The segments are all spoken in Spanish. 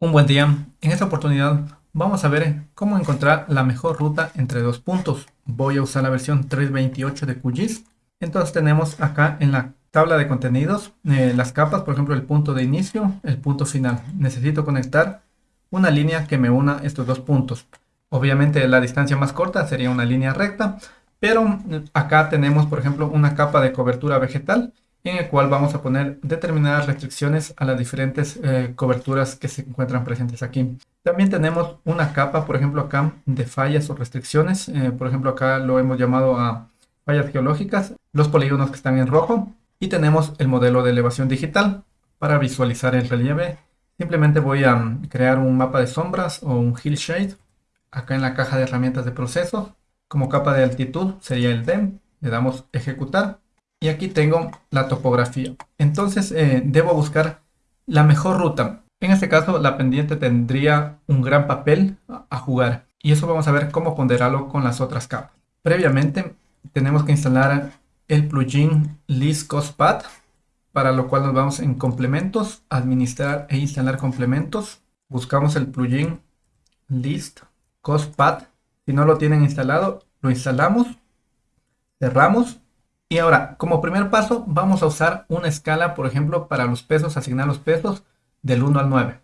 Un buen día. En esta oportunidad vamos a ver cómo encontrar la mejor ruta entre dos puntos. Voy a usar la versión 3.28 de QGIS. Entonces tenemos acá en la tabla de contenidos eh, las capas, por ejemplo el punto de inicio, el punto final. Necesito conectar una línea que me una estos dos puntos. Obviamente la distancia más corta sería una línea recta, pero acá tenemos por ejemplo una capa de cobertura vegetal en el cual vamos a poner determinadas restricciones a las diferentes eh, coberturas que se encuentran presentes aquí. También tenemos una capa, por ejemplo acá, de fallas o restricciones. Eh, por ejemplo acá lo hemos llamado a fallas geológicas, los polígonos que están en rojo. Y tenemos el modelo de elevación digital para visualizar el relieve. Simplemente voy a mm, crear un mapa de sombras o un hillshade acá en la caja de herramientas de proceso. Como capa de altitud sería el DEM. Le damos ejecutar y aquí tengo la topografía. Entonces eh, debo buscar la mejor ruta. En este caso la pendiente tendría un gran papel a jugar y eso vamos a ver cómo ponderarlo con las otras capas. Previamente tenemos que instalar el plugin List Cost Path para lo cual nos vamos en complementos, administrar e instalar complementos. Buscamos el plugin List Cost Path. Si no lo tienen instalado, lo instalamos, cerramos y ahora, como primer paso, vamos a usar una escala, por ejemplo, para los pesos, asignar los pesos del 1 al 9.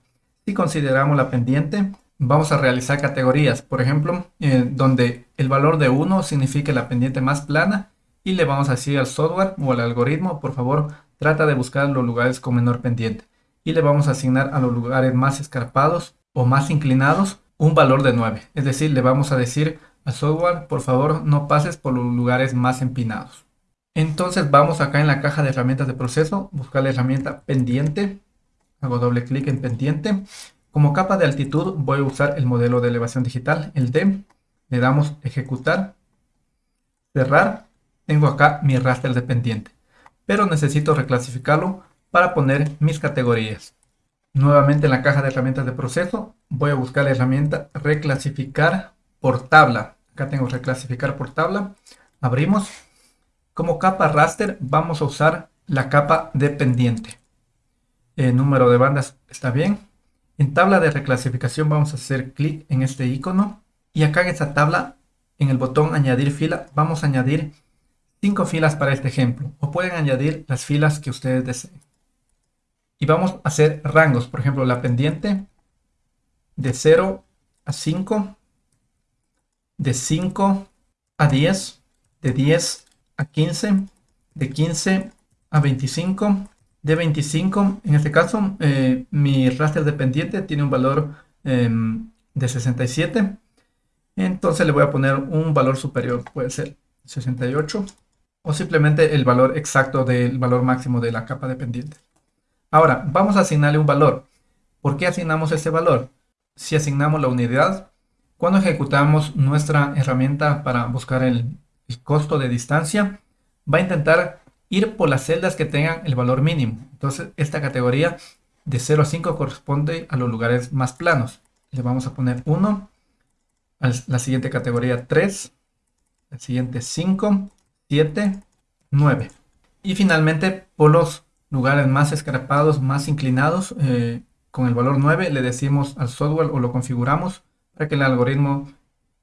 Si consideramos la pendiente, vamos a realizar categorías, por ejemplo, eh, donde el valor de 1 significa la pendiente más plana y le vamos a decir al software o al algoritmo, por favor, trata de buscar los lugares con menor pendiente. Y le vamos a asignar a los lugares más escarpados o más inclinados un valor de 9. Es decir, le vamos a decir al software, por favor, no pases por los lugares más empinados. Entonces vamos acá en la caja de herramientas de proceso, buscar la herramienta pendiente, hago doble clic en pendiente. Como capa de altitud voy a usar el modelo de elevación digital, el D. Le damos ejecutar, cerrar. Tengo acá mi raster de pendiente, pero necesito reclasificarlo para poner mis categorías. Nuevamente en la caja de herramientas de proceso voy a buscar la herramienta reclasificar por tabla. Acá tengo reclasificar por tabla. Abrimos como capa raster vamos a usar la capa de pendiente. El número de bandas está bien. En tabla de reclasificación vamos a hacer clic en este icono. Y acá en esta tabla, en el botón añadir fila, vamos a añadir cinco filas para este ejemplo. O pueden añadir las filas que ustedes deseen. Y vamos a hacer rangos. Por ejemplo, la pendiente de 0 a 5, de 5 a 10, de 10 a 15, de 15 a 25, de 25, en este caso eh, mi raster dependiente tiene un valor em, de 67, entonces le voy a poner un valor superior, puede ser 68, o simplemente el valor exacto del valor máximo de la capa dependiente. Ahora, vamos a asignarle un valor. ¿Por qué asignamos ese valor? Si asignamos la unidad, cuando ejecutamos nuestra herramienta para buscar el, el costo de distancia, va a intentar ir por las celdas que tengan el valor mínimo. Entonces esta categoría de 0 a 5 corresponde a los lugares más planos. Le vamos a poner 1, a la siguiente categoría 3, la siguiente 5, 7, 9. Y finalmente por los lugares más escarpados, más inclinados, eh, con el valor 9 le decimos al software o lo configuramos para que el algoritmo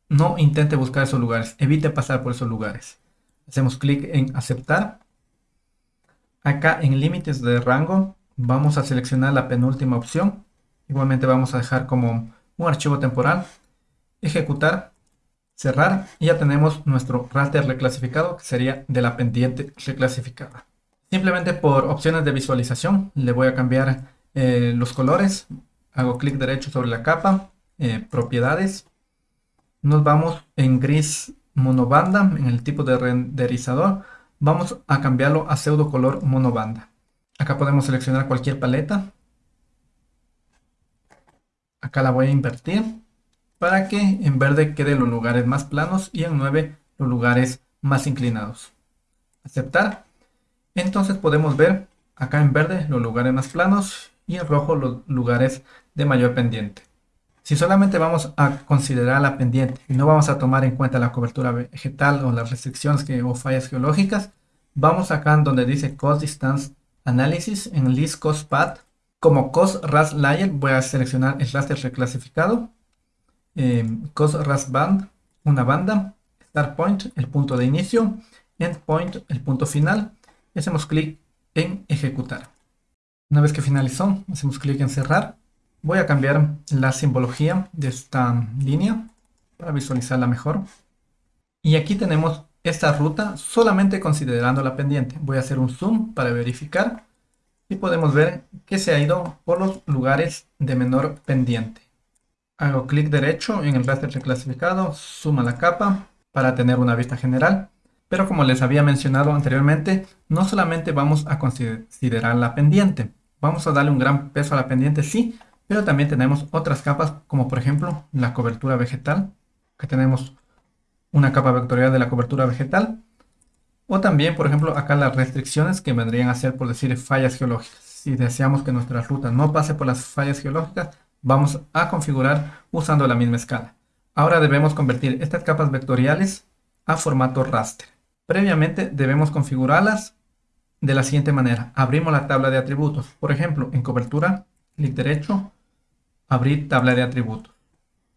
no intente buscar esos lugares, evite pasar por esos lugares. Hacemos clic en aceptar. Acá en límites de rango vamos a seleccionar la penúltima opción. Igualmente vamos a dejar como un archivo temporal. Ejecutar, cerrar y ya tenemos nuestro raster reclasificado que sería de la pendiente reclasificada. Simplemente por opciones de visualización le voy a cambiar eh, los colores. Hago clic derecho sobre la capa, eh, propiedades nos vamos en gris monobanda, en el tipo de renderizador, vamos a cambiarlo a pseudo color monobanda. Acá podemos seleccionar cualquier paleta. Acá la voy a invertir para que en verde queden los lugares más planos y en 9 los lugares más inclinados. Aceptar. Entonces podemos ver acá en verde los lugares más planos y en rojo los lugares de mayor pendiente. Si solamente vamos a considerar la pendiente y no vamos a tomar en cuenta la cobertura vegetal o las restricciones que, o fallas geológicas, vamos acá en donde dice Cost Distance Analysis en List Cost Path. Como COS RAS Layer voy a seleccionar el raster reclasificado, eh, COS RAS Band, una banda, Start Point, el punto de inicio, End Point, el punto final, hacemos clic en ejecutar. Una vez que finalizó, hacemos clic en cerrar. Voy a cambiar la simbología de esta línea para visualizarla mejor. Y aquí tenemos esta ruta solamente considerando la pendiente. Voy a hacer un zoom para verificar y podemos ver que se ha ido por los lugares de menor pendiente. Hago clic derecho en el raster reclasificado, suma la capa para tener una vista general. Pero como les había mencionado anteriormente, no solamente vamos a considerar la pendiente. Vamos a darle un gran peso a la pendiente, sí, pero también tenemos otras capas como por ejemplo la cobertura vegetal, que tenemos una capa vectorial de la cobertura vegetal. O también, por ejemplo, acá las restricciones que vendrían a ser, por decir, fallas geológicas. Si deseamos que nuestra ruta no pase por las fallas geológicas, vamos a configurar usando la misma escala. Ahora debemos convertir estas capas vectoriales a formato raster. Previamente debemos configurarlas de la siguiente manera. Abrimos la tabla de atributos. Por ejemplo, en cobertura, clic derecho, abrir tabla de atributos.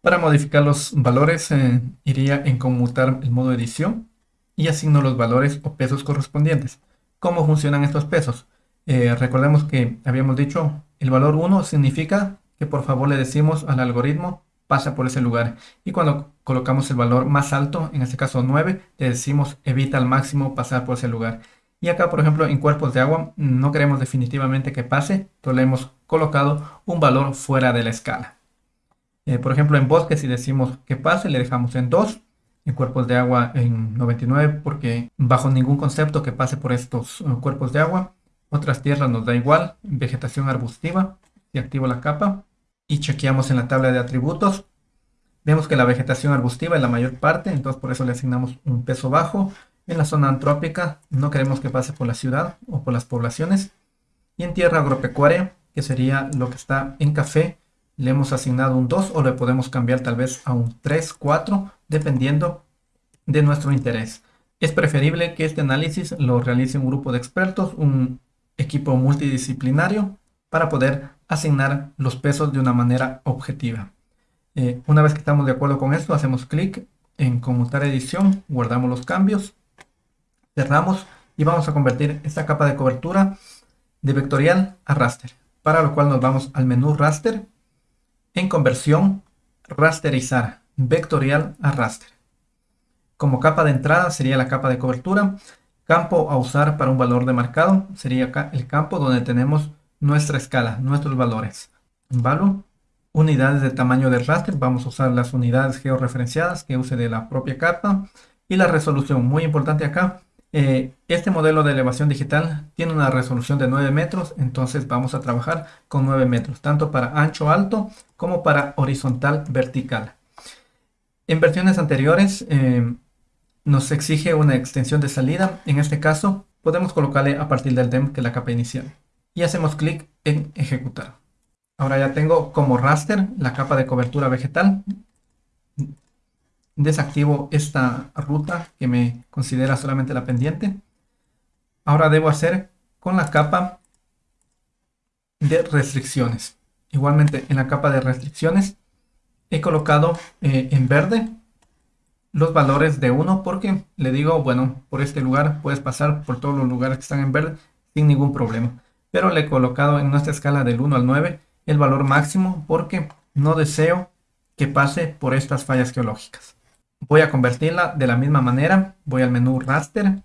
Para modificar los valores eh, iría en conmutar el modo edición y asigno los valores o pesos correspondientes. ¿Cómo funcionan estos pesos? Eh, recordemos que habíamos dicho el valor 1 significa que por favor le decimos al algoritmo pasa por ese lugar y cuando colocamos el valor más alto, en este caso 9, le decimos evita al máximo pasar por ese lugar. Y acá, por ejemplo, en cuerpos de agua no queremos definitivamente que pase, entonces le hemos colocado un valor fuera de la escala. Eh, por ejemplo, en bosques, si decimos que pase, le dejamos en 2. En cuerpos de agua en 99, porque bajo ningún concepto que pase por estos eh, cuerpos de agua. Otras tierras nos da igual. Vegetación arbustiva, y activo la capa. Y chequeamos en la tabla de atributos. Vemos que la vegetación arbustiva es la mayor parte, entonces por eso le asignamos un peso bajo. En la zona antrópica no queremos que pase por la ciudad o por las poblaciones. Y en tierra agropecuaria, que sería lo que está en café, le hemos asignado un 2 o le podemos cambiar tal vez a un 3, 4, dependiendo de nuestro interés. Es preferible que este análisis lo realice un grupo de expertos, un equipo multidisciplinario, para poder asignar los pesos de una manera objetiva. Eh, una vez que estamos de acuerdo con esto, hacemos clic en conmutar edición, guardamos los cambios, cerramos y vamos a convertir esta capa de cobertura de vectorial a raster, para lo cual nos vamos al menú raster en conversión, rasterizar, vectorial a raster. Como capa de entrada sería la capa de cobertura. Campo a usar para un valor de marcado sería acá el campo donde tenemos nuestra escala, nuestros valores. Value, unidades de tamaño del raster, vamos a usar las unidades georreferenciadas que use de la propia capa. Y la resolución, muy importante acá, eh, este modelo de elevación digital tiene una resolución de 9 metros, entonces vamos a trabajar con 9 metros, tanto para ancho alto como para horizontal vertical. En versiones anteriores eh, nos exige una extensión de salida, en este caso podemos colocarle a partir del DEM que es la capa inicial. Y hacemos clic en ejecutar. Ahora ya tengo como raster la capa de cobertura vegetal desactivo esta ruta que me considera solamente la pendiente. Ahora debo hacer con la capa de restricciones. Igualmente en la capa de restricciones he colocado eh, en verde los valores de 1 porque le digo, bueno, por este lugar puedes pasar por todos los lugares que están en verde sin ningún problema. Pero le he colocado en nuestra escala del 1 al 9 el valor máximo porque no deseo que pase por estas fallas geológicas. Voy a convertirla de la misma manera. Voy al menú raster,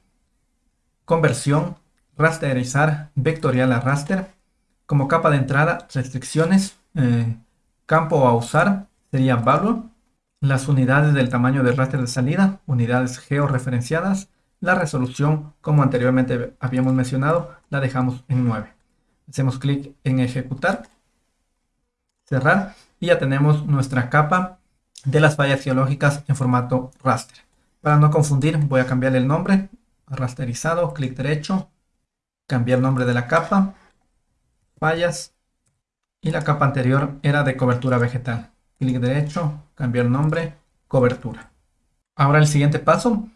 conversión, rasterizar, vectorial a raster. Como capa de entrada, restricciones, eh, campo a usar sería value. Las unidades del tamaño del raster de salida, unidades georreferenciadas. La resolución, como anteriormente habíamos mencionado, la dejamos en 9. Hacemos clic en ejecutar, cerrar y ya tenemos nuestra capa de las fallas geológicas en formato raster. Para no confundir voy a cambiar el nombre rasterizado, clic derecho, cambiar nombre de la capa, fallas y la capa anterior era de cobertura vegetal. Clic derecho, cambiar nombre, cobertura. Ahora el siguiente paso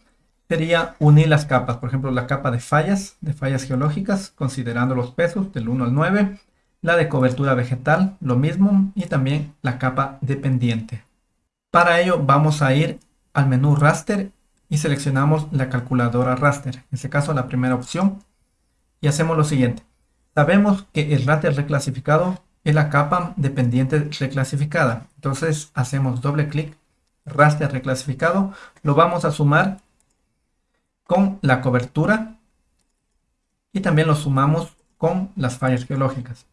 sería unir las capas, por ejemplo la capa de fallas, de fallas geológicas, considerando los pesos del 1 al 9. la de cobertura vegetal, lo mismo, y también la capa de pendiente. Para ello vamos a ir al menú raster y seleccionamos la calculadora raster, en este caso la primera opción, y hacemos lo siguiente. Sabemos que el raster reclasificado es la capa de pendiente reclasificada, entonces hacemos doble clic, raster reclasificado, lo vamos a sumar con la cobertura y también lo sumamos con las fallas geológicas.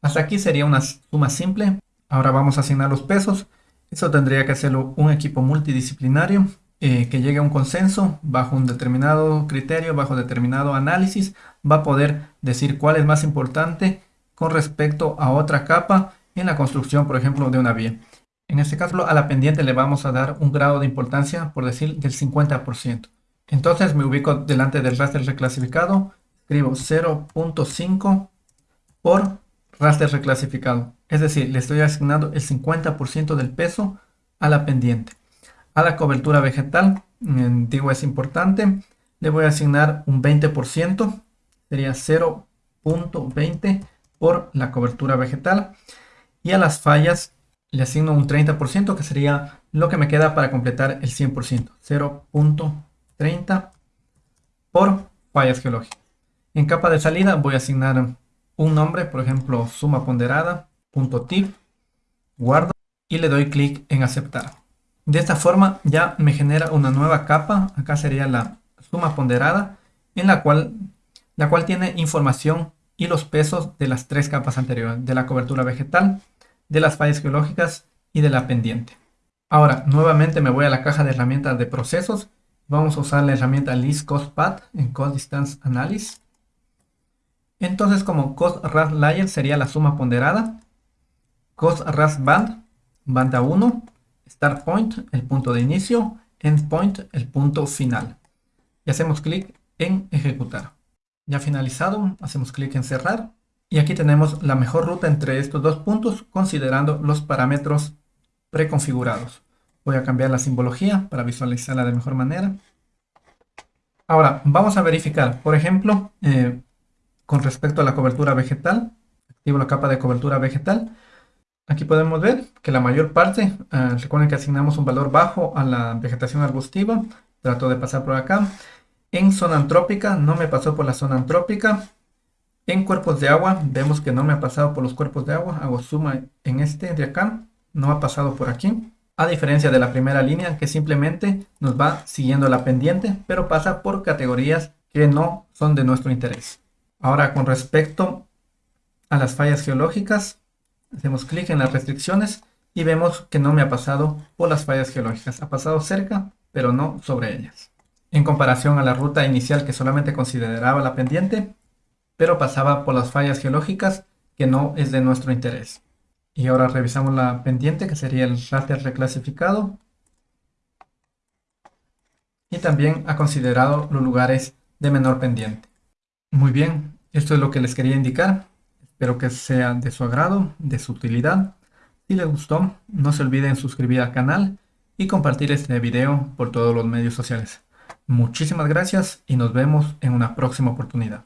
Hasta aquí sería una suma simple. Ahora vamos a asignar los pesos. Eso tendría que hacerlo un equipo multidisciplinario eh, que llegue a un consenso bajo un determinado criterio, bajo determinado análisis, va a poder decir cuál es más importante con respecto a otra capa en la construcción, por ejemplo, de una vía. En este caso, a la pendiente le vamos a dar un grado de importancia, por decir, del 50%. Entonces me ubico delante del raster reclasificado, escribo 0.5 por raster reclasificado. Es decir, le estoy asignando el 50% del peso a la pendiente. A la cobertura vegetal, digo es importante, le voy a asignar un 20%, sería 0.20 por la cobertura vegetal. Y a las fallas le asigno un 30%, que sería lo que me queda para completar el 100%. 0.30 por fallas geológicas. En capa de salida voy a asignar un nombre, por ejemplo, suma ponderada, tip, guardo y le doy clic en aceptar. De esta forma ya me genera una nueva capa, acá sería la suma ponderada, en la cual, la cual tiene información y los pesos de las tres capas anteriores, de la cobertura vegetal, de las fallas geológicas y de la pendiente. Ahora, nuevamente me voy a la caja de herramientas de procesos. Vamos a usar la herramienta List Cost Path en Cost Distance Analysis. Entonces como cost ras layer sería la suma ponderada, cost ras band, banda 1, start point, el punto de inicio, end point, el punto final. Y hacemos clic en ejecutar. Ya finalizado, hacemos clic en cerrar. Y aquí tenemos la mejor ruta entre estos dos puntos considerando los parámetros preconfigurados. Voy a cambiar la simbología para visualizarla de mejor manera. Ahora, vamos a verificar, por ejemplo, eh, con respecto a la cobertura vegetal. Activo la capa de cobertura vegetal. Aquí podemos ver que la mayor parte, eh, recuerden que asignamos un valor bajo a la vegetación arbustiva. Trato de pasar por acá. En zona antrópica, no me pasó por la zona antrópica. En cuerpos de agua, vemos que no me ha pasado por los cuerpos de agua. Hago suma en este de acá. No ha pasado por aquí. A diferencia de la primera línea, que simplemente nos va siguiendo la pendiente, pero pasa por categorías que no son de nuestro interés. Ahora con respecto a las fallas geológicas, hacemos clic en las restricciones y vemos que no me ha pasado por las fallas geológicas. Ha pasado cerca, pero no sobre ellas. En comparación a la ruta inicial que solamente consideraba la pendiente, pero pasaba por las fallas geológicas que no es de nuestro interés. Y ahora revisamos la pendiente que sería el raster reclasificado. Y también ha considerado los lugares de menor pendiente. Muy bien, esto es lo que les quería indicar. Espero que sea de su agrado, de su utilidad. Si les gustó, no se olviden suscribir al canal y compartir este video por todos los medios sociales. Muchísimas gracias y nos vemos en una próxima oportunidad.